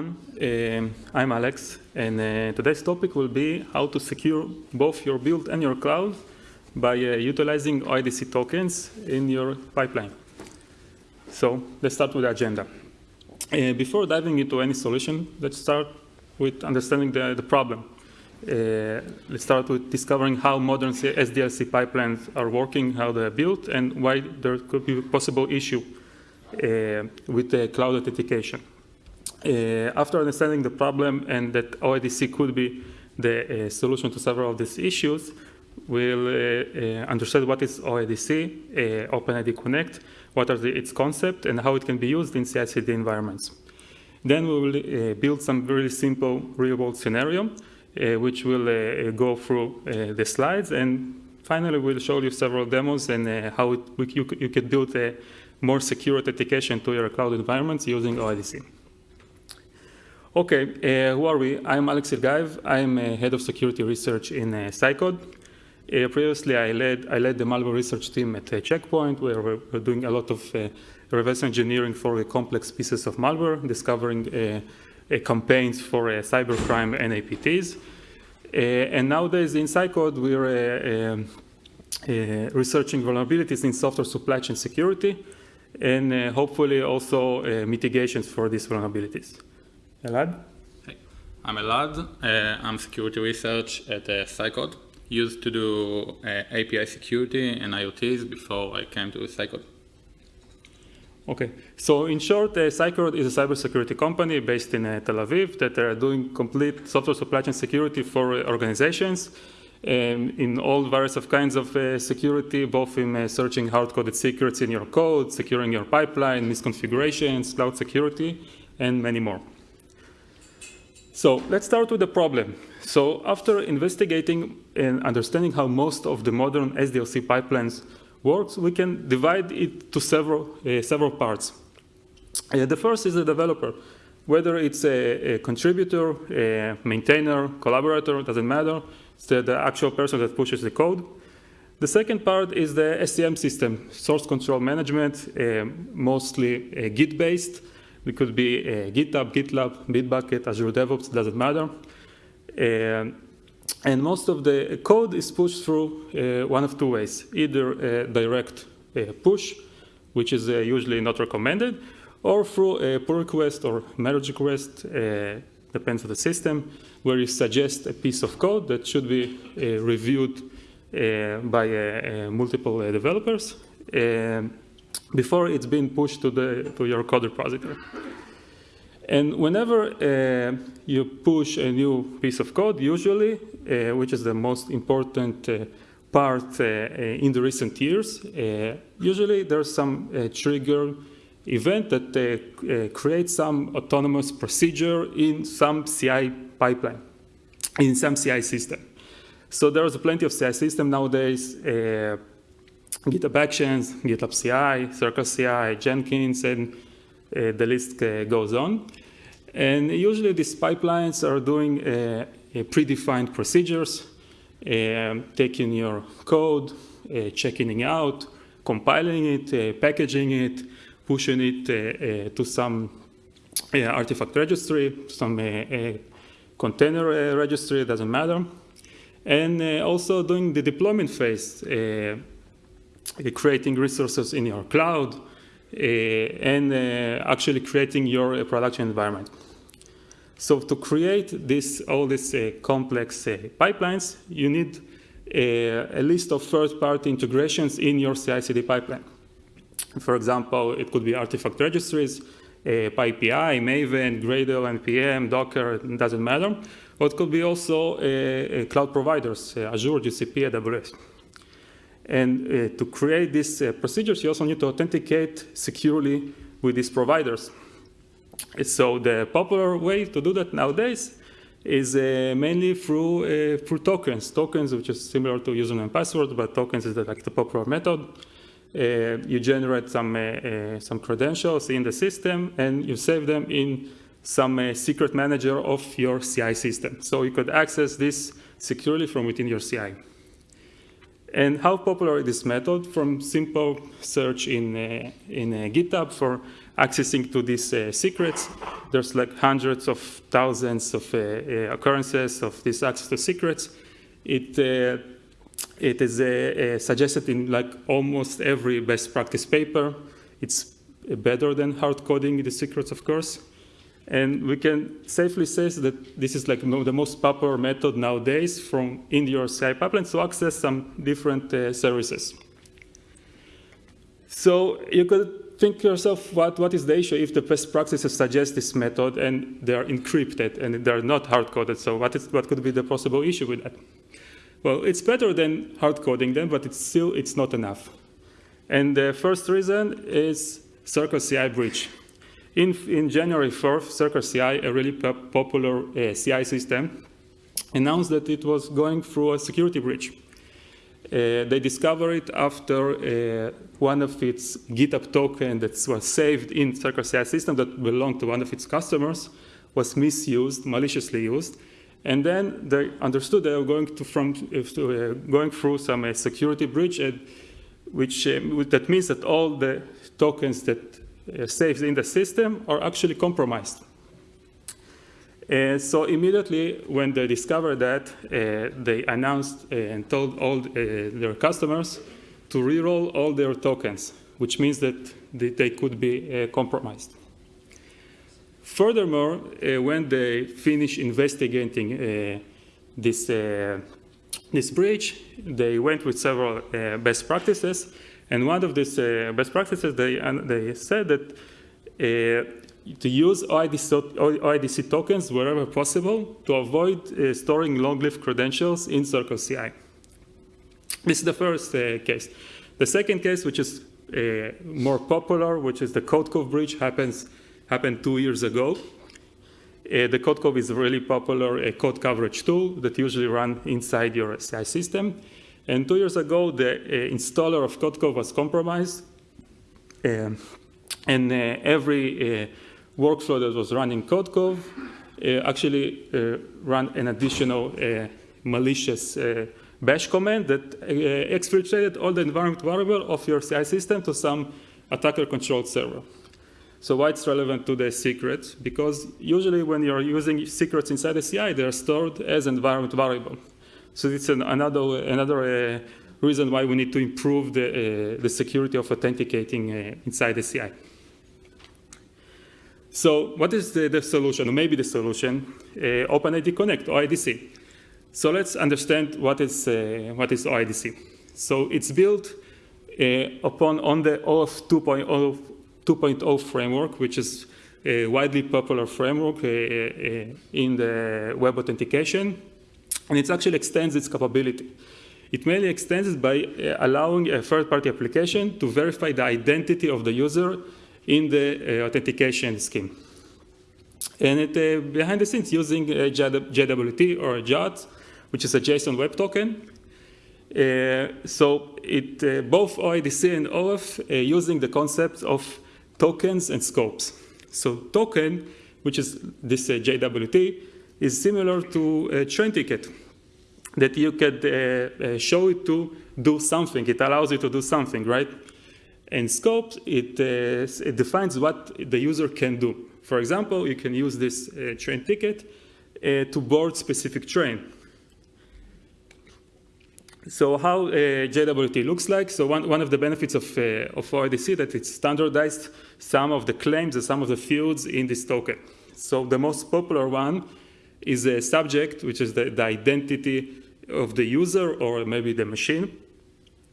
everyone. Um, I'm Alex, and uh, today's topic will be how to secure both your build and your cloud by uh, utilizing OIDC tokens in your pipeline. So let's start with the agenda. Uh, before diving into any solution, let's start with understanding the, the problem. Uh, let's start with discovering how modern SDLC pipelines are working, how they're built, and why there could be a possible issue uh, with the cloud authentication. Uh, after understanding the problem and that OIDC could be the uh, solution to several of these issues, we'll uh, uh, understand what is OIDC, uh, OpenID Connect, what are the, its concept, and how it can be used in CI/CD environments. Then we will build some very simple real-world scenario, which will go through the slides, and finally we'll show you several demos and how it, you, you can build a more secure authentication to your cloud environments using OIDC. Okay, uh, who are we? I'm Alex Ilgayev. I'm uh, head of security research in uh, Cycode. Uh, previously, I led, I led the malware research team at uh, Check Point, where we're, we're, doing a lot of uh, reverse engineering for complex pieces of malware, discovering campaigns for cybercrime and APTs. and nowadays in Cycode, we're um, researching vulnerabilities in software supply chain security, and hopefully also mitigations for these vulnerabilities. Elad? Hey, I'm Elad. Uh, I'm security research at uh, Cycode. Used to do uh, API security and IoTs before I came to Cycode. Okay, so in short, uh, Cycode is a cybersecurity company based in uh, Tel Aviv that are doing complete software supply chain security for organizations um, in all various of kinds of uh, security, both in uh, searching hard-coded secrets in your code, securing your pipeline, misconfigurations, cloud security, and many more. So let's start with the problem. So after investigating and understanding how most of the modern SDLC pipelines works, we can divide it to several, uh, several parts. Uh, the first is the developer. Whether it's a, a contributor, a maintainer, collaborator, doesn't matter. It's the, the actual person that pushes the code. The second part is the SCM system, source control management, uh, mostly uh, Git-based. It could be uh, GitHub, GitLab, Bitbucket, Azure DevOps, doesn't matter. Uh, and most of the code is pushed through uh, one of two ways, either a direct uh, push, which is usually not recommended, or through a pull request or merge request, depends on the system, where you suggest a piece of code that should be uh, reviewed uh, by uh, multiple developers before it's been pushed to, the, to your code repository. And whenever uh, you push a new piece of code, usually, uh, which is the most important uh, part in the recent years, usually there's some trigger event that uh, uh, creates some autonomous procedure in some CI pipeline, in some CI system. So there's plenty of CI system nowadays, uh, GitHub Actions, GitLab CI, Circle CI, Jenkins, and uh, the list uh, goes on. And usually these pipelines are doing uh, predefined procedures, um, taking your code, checking it out, compiling it, packaging it, pushing it uh, uh, to some uh, artifact registry, some container registry, doesn't matter. And also doing the deployment phase, creating resources in your cloud, and actually creating your production environment. So to create this, all these uh, complex uh, pipelines, you need uh, a list of third-party integrations in your CI/CD pipeline. For example, it could be artifact registries, uh, PyPI, Maven, Gradle, NPM, Docker, it doesn't matter. Or it could be also uh, cloud providers, uh, Azure, GCP, AWS. And uh, to create these uh, procedures, you also need to authenticate securely with these providers. So the popular way to do that nowadays is uh, mainly through, through tokens. Tokens, which is similar to username and password, but tokens is the, like the popular method. Uh, you generate some, uh, uh, some credentials in the system, and you save them in some secret manager of your CI system. So you could access this securely from within your CI. And how popular is this method? From simple search in, uh, in uh, GitHub for accessing to these uh, secrets. There's like hundreds of thousands of uh, uh, occurrences of this access to secrets. It, uh, it is suggested in like almost every best practice paper. It's better than hard coding the secrets, of course. And we can safely say that this is like the most popular method nowadays from in your CI pipeline to access some different uh, services. So you could think to yourself, what, what is the issue if the best practices suggest this method and they're encrypted and they're not hard-coded? So what, is, what could be the possible issue with that? Well, it's better than hard-coding them, but it's still it's not enough. And the first reason is Circle CI breach. In, in January 4th, Circle CI, a really popular uh, CI system, announced that it was going through a security breach. Uh, they discovered it after uh, one of its GitHub token that was saved in Circle CI system that belonged to one of its customers was misused, maliciously used. And then they understood they were going, to from, uh, to, uh, going through some uh, security breach, which that means that all the tokens that uh, saved in the system are actually compromised. Uh, so immediately when they discovered that, uh, they announced uh, and told all uh, their customers to reroll all their tokens, which means that they, could be uh, compromised. Furthermore, when they finish investigating this, this breach, they went with several best practices and one of these uh, best practices, they, they said that uh, to use OIDC, OIDC, tokens wherever possible to avoid uh, storing long-lived credentials in Circle CI. This is the first uh, case. The second case, which is uh, more popular, which is the Codecov breach, happens, happened two years ago. Uh, the Codecov is a really popular code coverage tool that usually run inside your CI system. And two years ago, the uh, installer of Codecov was compromised. Um, and uh, every uh, workflow that was running Codecov actually ran an additional malicious bash command that exfiltrated all the environment variable of your CI system to some attacker-controlled server. So why it's relevant to the secrets? Because usually when you're using secrets inside the CI, they're stored as environment variable. So it's an, another, another uh, reason why we need to improve the, uh, the security of authenticating uh, inside the CI. So what is the, the solution, or maybe the solution? OpenID Connect, OIDC. So let's understand what is, what is OIDC. So it's built upon on the OAuth 2.0, 2.0 framework, which is a widely popular framework in the web authentication and it actually extends its capability. It mainly extends it by uh, allowing a third-party application to verify the identity of the user in the uh, authentication scheme. And it, uh, behind the scenes using JWT or JWT, which is a JSON Web Token. Uh, so it, uh, both OIDC and uh, using the concept of tokens and scopes. So token, which is this JWT, is similar to a train ticket that you could uh, uh, show it to do something. It allows you to do something, right? And scope, it, uh, it defines what the user can do. For example, you can use this uh, train ticket uh, to board specific train. So how uh, JWT looks like? So one, one of the benefits of, of OIDC that it's standardized some of the claims and some of the fields in this token. So the most popular one is a subject, which is the, the identity of the user or maybe the machine.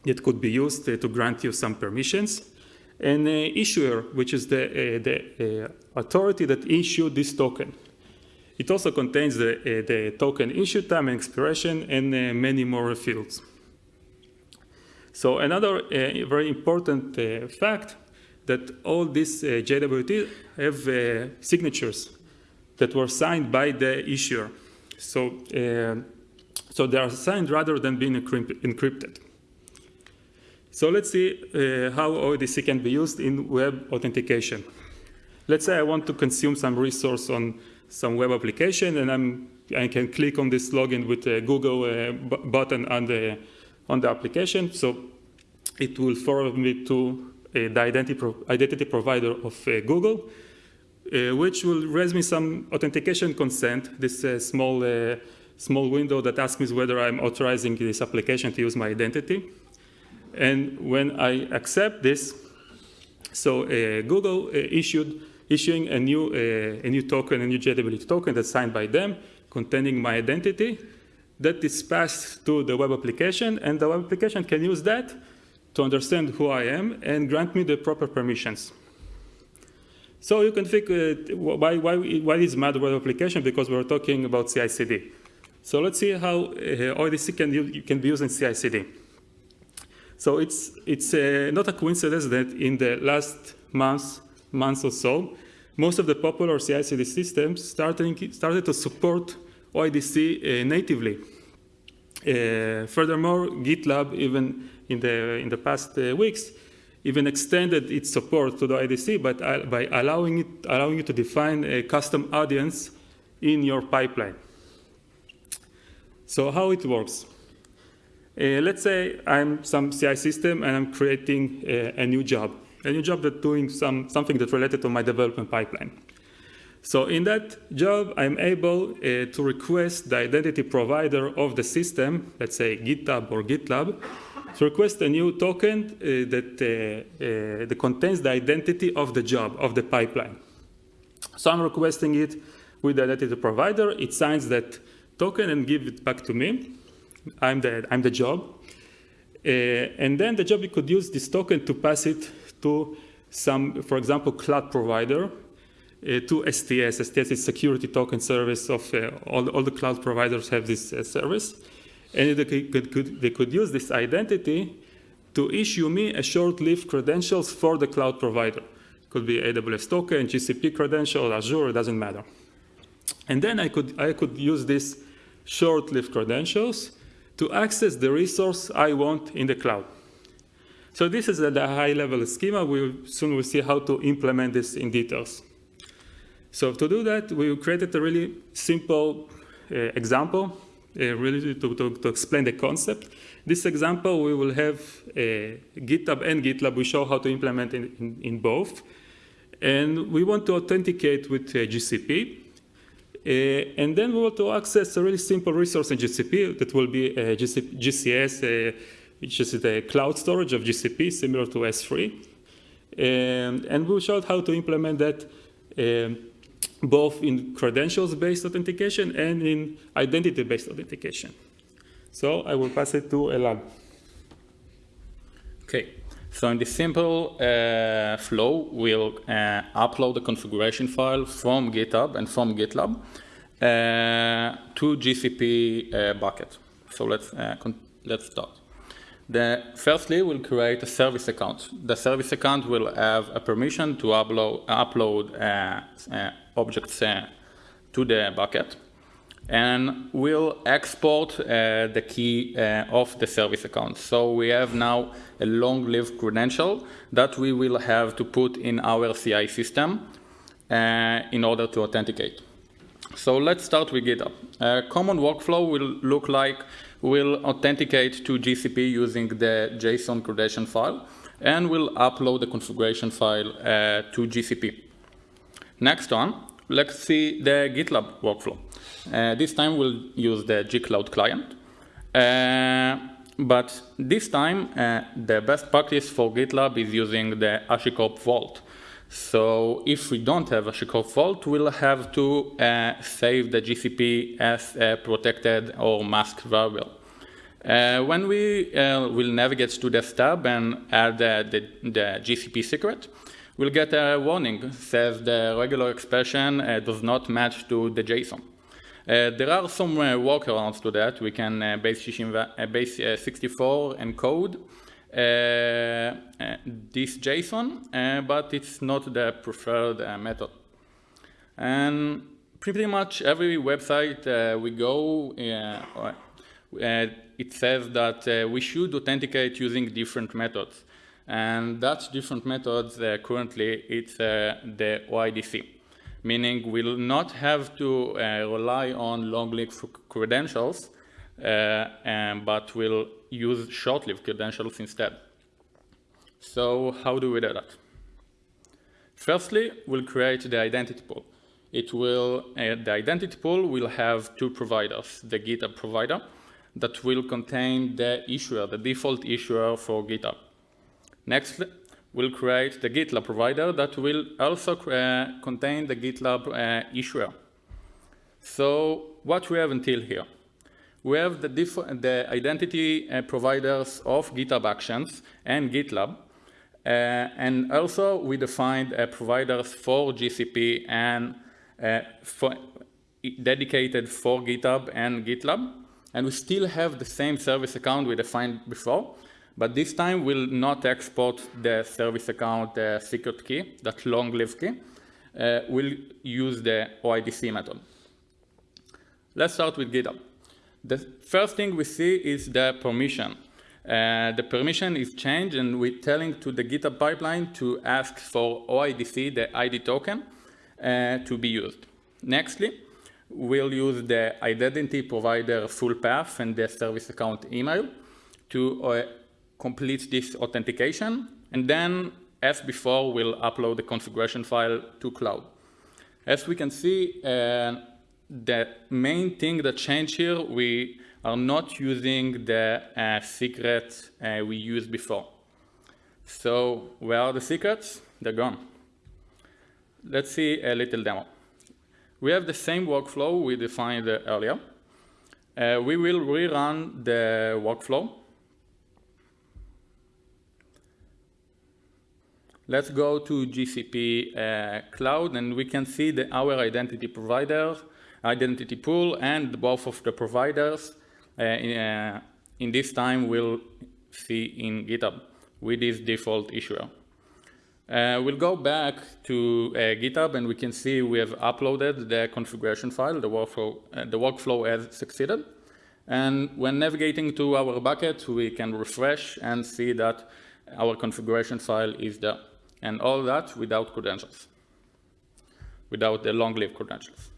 It could be used to grant you some permissions. And uh, issuer, which is the, uh, the uh, authority that issued this token. It also contains the, uh, the token issue time and expiration and uh, many more fields. So another uh, very important fact that all these JWT have signatures that were signed by the issuer. So, uh, so they are signed rather than being encrypted. So let's see uh, how OIDC can be used in web authentication. Let's say I want to consume some resource on some web application and I'm, I can click on this login with a Google uh, button on the, on the application. So it will forward me to uh, the identity, pro identity provider of Google, which will raise me some authentication consent, this small small window that asks me whether I'm authorizing this application to use my identity. And when I accept this, so uh, Google uh, issued issuing a new uh, a new token, a new JWT token that's signed by them, containing my identity, that is passed to the web application, and the web application can use that to understand who I am and grant me the proper permissions. So you can think, uh, why, why, why is MAD web application? Because we're talking about CI/CD. So let's see how uh, OIDC can, can be used in CI/CD. So it's, it's uh, not a coincidence that in the last months, months or so, most of the popular CI/CD systems started, started to support OIDC uh, natively. Uh, furthermore, GitLab, even in the, in the past uh, weeks, even extended its support to the IDC but, uh, by allowing, it, allowing you to define a custom audience in your pipeline. So how it works? Uh, let's say I'm some CI system and I'm creating a, a new job, a new job that's doing some, something that's related to my development pipeline. So in that job, I'm able uh, to request the identity provider of the system, let's say GitHub or GitLab, to request a new token uh, that, uh, uh that contains the identity of the job, of the pipeline. So I'm requesting it with the identity provider. It signs that token and give it back to me. I'm the, I'm the job. Uh, and then the job could use this token to pass it to some, for example, cloud provider, uh, to STS. STS is security token service of uh, all, all the cloud providers have this service. And they could, could, they could use this identity to issue me a short-lived credentials for the cloud provider. Could be AWS token, GCP credential, Azure, it doesn't matter. And then I could, I could use these short-lived credentials to access the resource I want in the cloud. So this is the high-level schema. We soon will see how to implement this in details. So to do that, we created a really simple uh, example, really to, to, to, explain the concept. This example, we will have uh, GitHub and GitLab. We show how to implement in, in, in both. And we want to authenticate with uh, GCP. Uh, and then we want to access a really simple resource in GCP that will be uh, GCS, uh, which is the cloud storage of GCP, similar to S3. And, and we'll show how to implement that um, both in credentials-based authentication and in identity-based authentication. So I will pass it to Elad. Okay. So in this simple uh, flow, we'll uh, upload the configuration file from GitHub and from GitLab uh, to GCP uh, bucket. So let's, uh, let's start. The, firstly, we'll create a service account. The service account will have a permission to upload, upload uh, objects to the bucket and we'll export uh, the key uh, of the service account. So we have now a long-lived credential that we will have to put in our CI system uh, in order to authenticate. So let's start with GitHub. A common workflow will look like we'll authenticate to GCP using the JSON credential file, and we'll upload the configuration file uh, to GCP. Next on, let's see the GitLab workflow. Uh, this time we'll use the gcloud client. Uh, but this time, uh, the best practice for GitLab is using the HashiCorp Vault. So if we don't have HashiCorp Vault, we'll have to uh, save the GCP as a protected or masked variable. Uh, when we uh, will navigate to the tab and add the, the, GCP secret, we'll get a warning says the regular expression does not match to the JSON. Uh, there are some uh, workarounds to that. We can uh, base 64 encode Uh, uh, this JSON, uh, but it's not the preferred method. And pretty much every website we go, it says that we should authenticate using different methods. And that's different methods currently it's the OIDC meaning we'll not have to uh, rely on long-lived credentials, uh, um, but we'll use short-lived credentials instead. So how do we do that? Firstly, we'll create the identity pool. It will, uh, the identity pool will have two providers, the GitHub provider that will contain the issuer, the default issuer for GitHub. Next, we'll create the GitLab provider that will also uh, contain the GitLab uh, issuer. So what we have until here? We have the, the identity uh, providers of GitHub Actions and GitLab, uh, and also we defined uh, providers for GCP and uh, for dedicated for GitHub and GitLab. And we still have the same service account we defined before, but this time we'll not export the service account uh, secret key, that long-lived key. Uh, we'll use the OIDC method. Let's start with GitHub. The first thing we see is the permission. Uh, the permission is changed and we're telling to the GitHub pipeline to ask for OIDC, the ID token, uh, to be used. Nextly, we'll use the identity provider full path and the service account email to uh, complete this authentication. And then, as before, we'll upload the configuration file to cloud. As we can see, uh, the main thing that changed here, we are not using the uh, secret uh, we used before. So where are the secrets? They're gone. Let's see a little demo. We have the same workflow we defined earlier. Uh, we will rerun the workflow. Let's go to GCP uh, cloud and we can see the, our identity provider, identity pool, and both of the providers uh, in, uh, in this time we'll see in GitHub with this default issuer. Uh, we'll go back to uh, GitHub and we can see we have uploaded the configuration file, the workflow, uh, the workflow has succeeded. And when navigating to our bucket, we can refresh and see that our configuration file is there. And all that without credentials, without the long-lived credentials.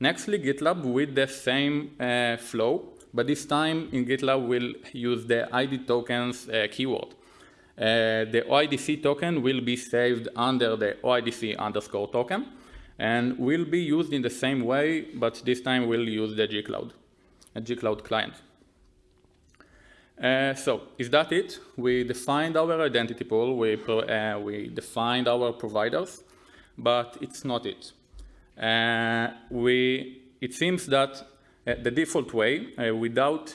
Nextly, GitLab with the same uh, flow but this time in GitLab we'll use the ID tokens uh, keyword. Uh, the OIDC token will be saved under the OIDC underscore token and will be used in the same way, but this time we'll use the gcloud, a gcloud client. Uh, so, is that it? We defined our identity pool, we, uh, we defined our providers, but it's not it. Uh, we, it seems that uh, the default way, uh, without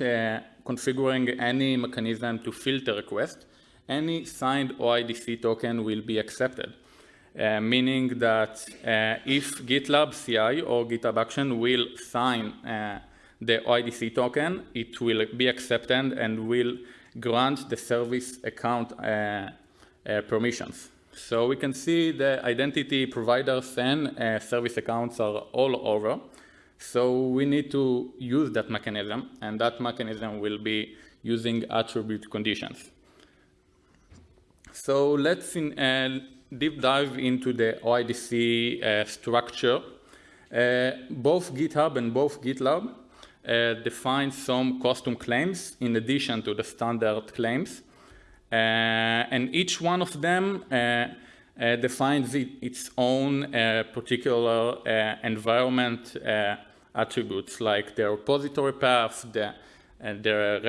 configuring any mechanism to filter request, any signed OIDC token will be accepted. Uh, meaning that uh, if GitLab CI or GitHub Action will sign uh, the OIDC token, it will be accepted and will grant the service account permissions. So we can see the identity providers and service accounts are all over. So we need to use that mechanism, and that mechanism will be using attribute conditions. So let's in, uh, deep dive into the OIDC uh, structure. Uh, both GitHub and both GitLab uh, define some custom claims in addition to the standard claims. Uh, and each one of them uh, defines it, its own particular environment attributes like the repository path, the, the,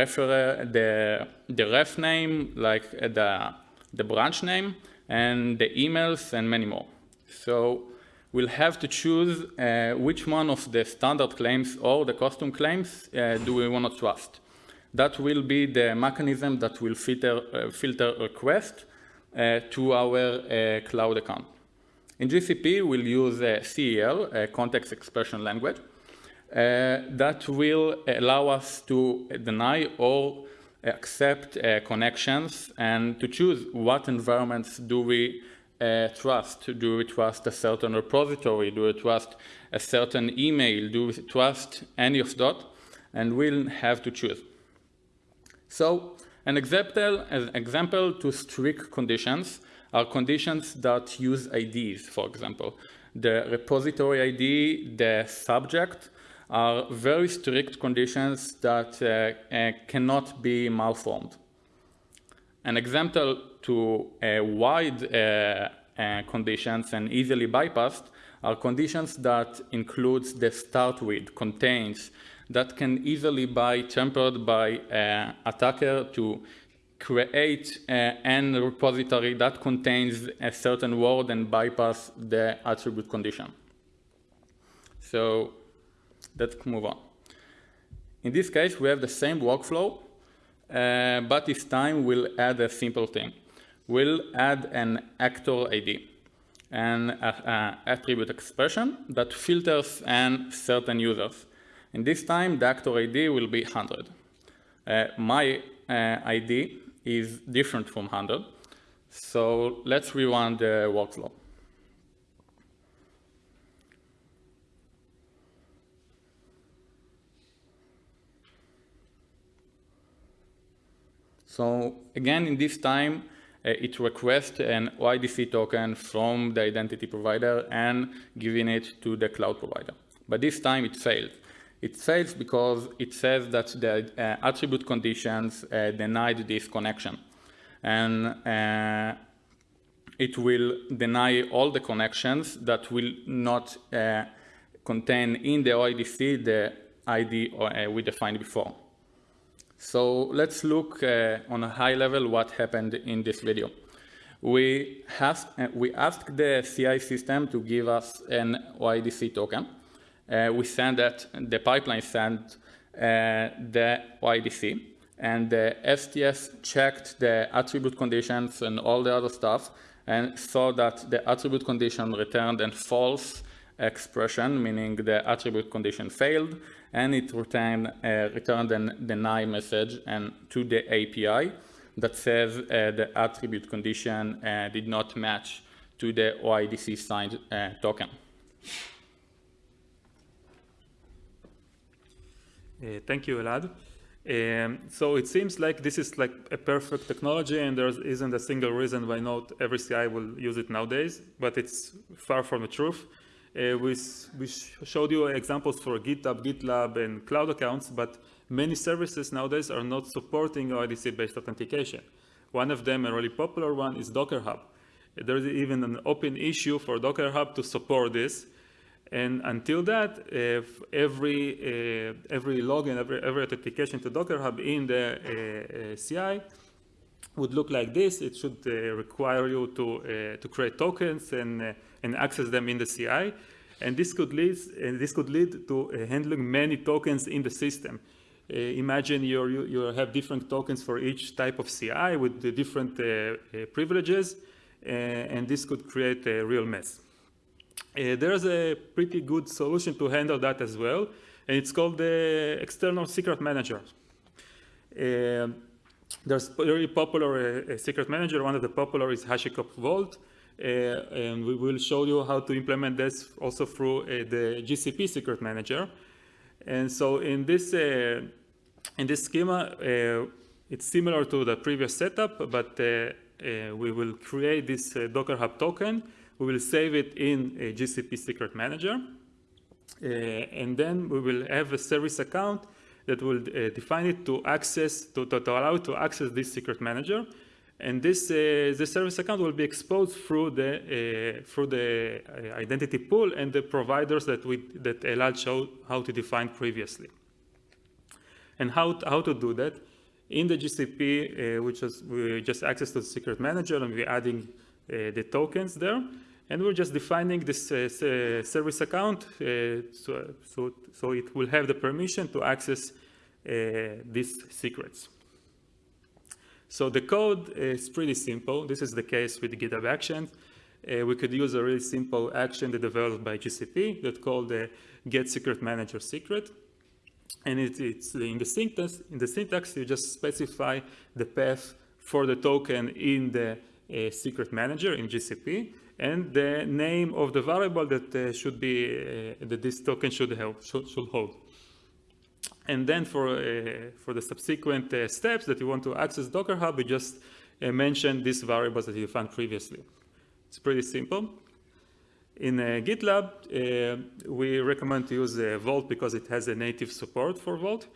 the, the ref name, like the the branch name, and the emails, and many more. So we'll have to choose uh, which one of the standard claims or the custom claims uh, do we want to trust. That will be the mechanism that will filter, uh, filter request uh, to our uh, cloud account. In GCP, we'll use CEL, a context expression language, uh, that will allow us to deny or accept uh, connections and to choose what environments do we uh, trust. Do we trust a certain repository? Do we trust a certain email? Do we trust any of that? And we'll have to choose. So an example, an example to strict conditions are conditions that use IDs, for example. The repository ID, the subject, are very strict conditions that uh, uh, cannot be malformed. An example to wide conditions and easily bypassed are conditions that includes the start with, contains, that can easily be tempered by an attacker to create an repository that contains a certain word and bypass the attribute condition. So let's move on. In this case, we have the same workflow, uh, but this time we'll add a simple thing. We'll add an actor ID, an uh, attribute expression that filters and certain users. And this time, the actor ID will be 100. Uh, my uh, ID is different from 100. So let's rerun the workflow. So again, in this time, uh, it requests an OIDC token from the identity provider and giving it to the cloud provider. But this time it failed. It fails because it says that the uh, attribute conditions uh, denied this connection. And uh, it will deny all the connections that will not uh, contain in the OIDC the ID uh, we defined before. So let's look on a high level what happened in this video. We uh, we asked the CI system to give us an OIDC token. Uh, we sent that, the pipeline sent uh, the OIDC, and the STS checked the attribute conditions and all the other stuff, and saw that the attribute condition returned a false expression, meaning the attribute condition failed, and it returned, uh, returned a deny message and to the API that says uh, the attribute condition uh, did not match to the OIDC signed uh, token. Uh, thank you, Elad. Um, so it seems like this is like a perfect technology and there isn't a single reason why not every CI will use it nowadays, but it's far from the truth. Uh, we, we showed you examples for GitHub, GitLab, and cloud accounts, but many services nowadays are not supporting OIDC-based authentication. One of them, a really popular one, is Docker Hub. There's even an open issue for Docker Hub to support this. And until that, if every, uh, every login, every, every authentication to Docker Hub in the uh, uh CI would look like this. It should uh, require you to, to create tokens and, and access them in the CI. And this could lead, this could lead to handling many tokens in the system. Uh, imagine you you have different tokens for each type of CI with the different uh, uh, privileges, and this could create a real mess. There's a pretty good solution to handle that as well, and it's called the external secret manager. There's a very popular uh, secret manager. One of the popular is HashiCorp Vault. Uh, and we will show you how to implement this also through uh, the GCP secret manager. And so in this, uh, in this schema, uh, it's similar to the previous setup, but uh, we will create this Docker Hub token. We will save it in a GCP secret manager. and then we will have a service account that will uh, define it to access, to, to, to, allow to access this secret manager. And this, uh, the service account will be exposed through the, uh, through the uh, identity pool and the providers that, we, that Elad showed how to define previously. And how, how to do that? In the GCP, uh, which is we just access to the secret manager, and we're adding uh, the tokens there. And we're just defining this uh, service account uh, so, so, so it will have the permission to access uh, these secrets. So the code is pretty simple. This is the case with GitHub Actions. Uh, we could use a really simple action developed by GCP that called the get secret manager secret. And it, it's in the syntax, in the syntax, you just specify the path for the token in the uh, secret manager in GCP and the name of the variable that uh, should be uh, that this token should, help, should, should hold. And then for, uh, for the subsequent uh, steps that you want to access Docker Hub, we just uh, mention these variables that you found previously. It's pretty simple. In uh, GitLab, we recommend to use Vault because it has a native support for Vault.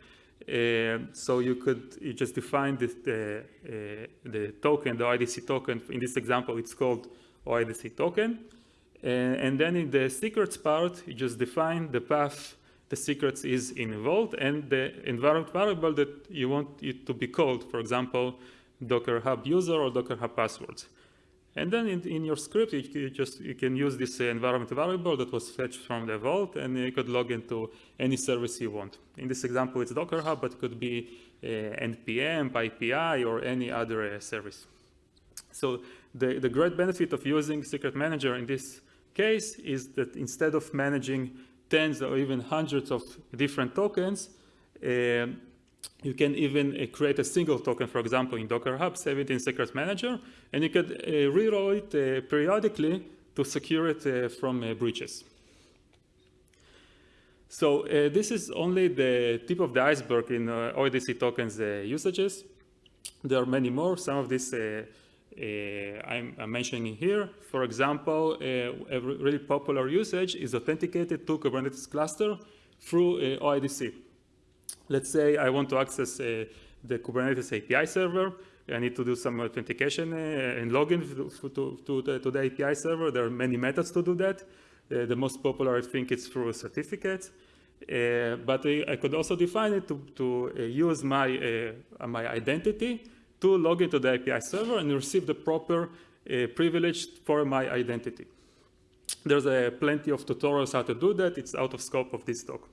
Uh, so you could you just define this, the, uh, the token, the IDC token. In this example, it's called OIDC token. Uh, and then in the secrets part, you just define the path the secrets is in vault and the environment variable that you want it to be called. For example, Docker Hub user or Docker Hub passwords. And then in, in your script, you, you, just you can use this uh, environment variable that was fetched from the vault, and you could log into any service you want. In this example, it's Docker Hub, but it could be uh, npm, PyPI, or any other uh, service. So the, the great benefit of using Secret Manager in this case is that instead of managing tens or even hundreds of different tokens, uh, you can even uh, create a single token, for example, in Docker Hub, save it in Secret Manager, and you could uh, reroll it uh, periodically to secure it uh, from uh, breaches. So this is only the tip of the iceberg in OIDC tokens usages. There are many more. Some of these I'm, I'm, mentioning here. For example, a really popular usage is authenticated to Kubernetes cluster through OIDC. Let's say I want to access uh, the Kubernetes API server. I need to do some authentication uh, and login to, to, the, to, the, API server. There are many methods to do that. Uh, the most popular, I think, is through certificates. Uh, but I, I, could also define it to, to uh, use my, uh, my identity to log into the API server and receive the proper privilege for my identity. There's plenty of tutorials how to do that. It's out of scope of this talk.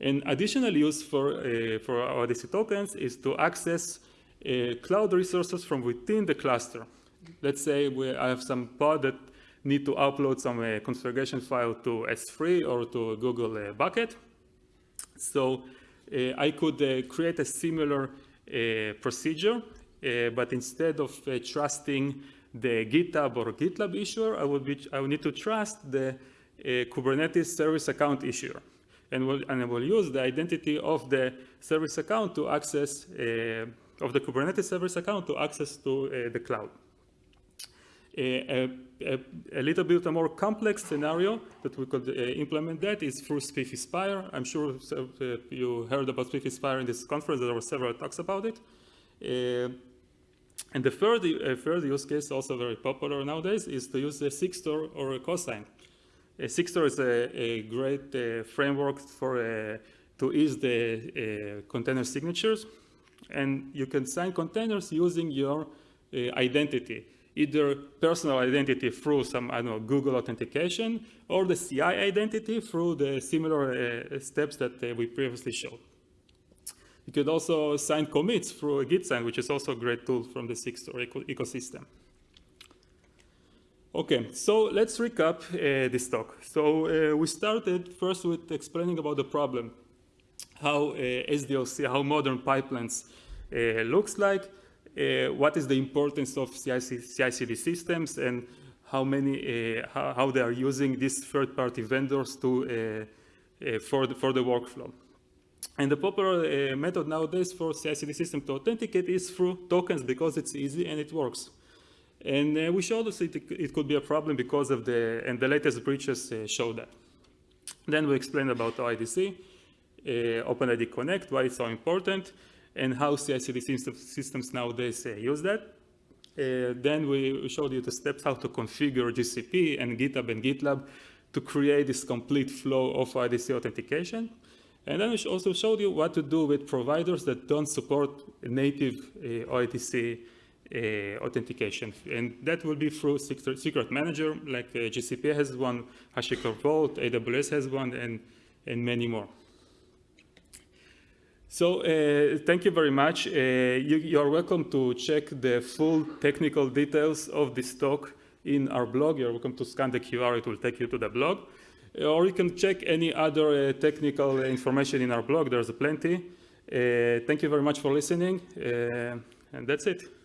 An additional use for, uh, for OIDC tokens is to access uh, cloud resources from within the cluster. Let's say we, I have some pod that need to upload some uh, configuration file to S3 or to Google uh, Bucket. So uh, I could uh, create a similar procedure, but instead of trusting the GitHub or GitLab issuer, I would, be, I would need to trust the Kubernetes service account issuer and will, and will use the identity of the service account to access, uh, of the Kubernetes service account to access to uh, the cloud. A, a, a, little bit a more complex scenario that we could uh, implement that is through SPIFFE Spire. I'm sure uh, you heard about SPIFFE Spire in this conference. There were several talks about it. Uh, and the third, uh, third use case, also very popular nowadays, is to use a Sigstore or a cosign. Uh, Sigstore is a, a great uh, framework for uh, to ease the container signatures. And you can sign containers using your identity either personal identity through some, I don't know, Google authentication, or the CI identity through the similar uh, steps that uh, we previously showed. You could also sign commits through a Gitsign, which is also a great tool from the Sigstore eco ecosystem. Okay, so let's recap uh, this talk. So uh, we started first with explaining about the problem, how uh, SDLC, how modern pipelines uh, looks like, what is the importance of CI/CD systems, and how many, uh, how, how, they are using these third-party vendors to for the, for the workflow. And the popular method nowadays for CI/CD system to authenticate is through tokens because it's easy and it works. And uh, we showed us it, it could be a problem because of the, and the latest breaches uh, show that. Then we explained about OIDC, uh, OpenID Connect, why it's so important, and how CI/CD systems nowadays use that. Uh, then we showed you the steps how to configure GCP and GitHub and GitLab to create this complete flow of IDC authentication. And then we also showed you what to do with providers that don't support native uh, OIDC uh, authentication. And that will be through Secret Manager, like uh, GCP has one, HashiCorp Vault, AWS has one, and, and many more. So uh, thank you very much. Uh, you, are welcome to check the full technical details of this talk in our blog. You're welcome to scan the QR, it will take you to the blog. Or you can check any other uh, technical information in our blog, there's plenty. Uh, thank you very much for listening, and that's it.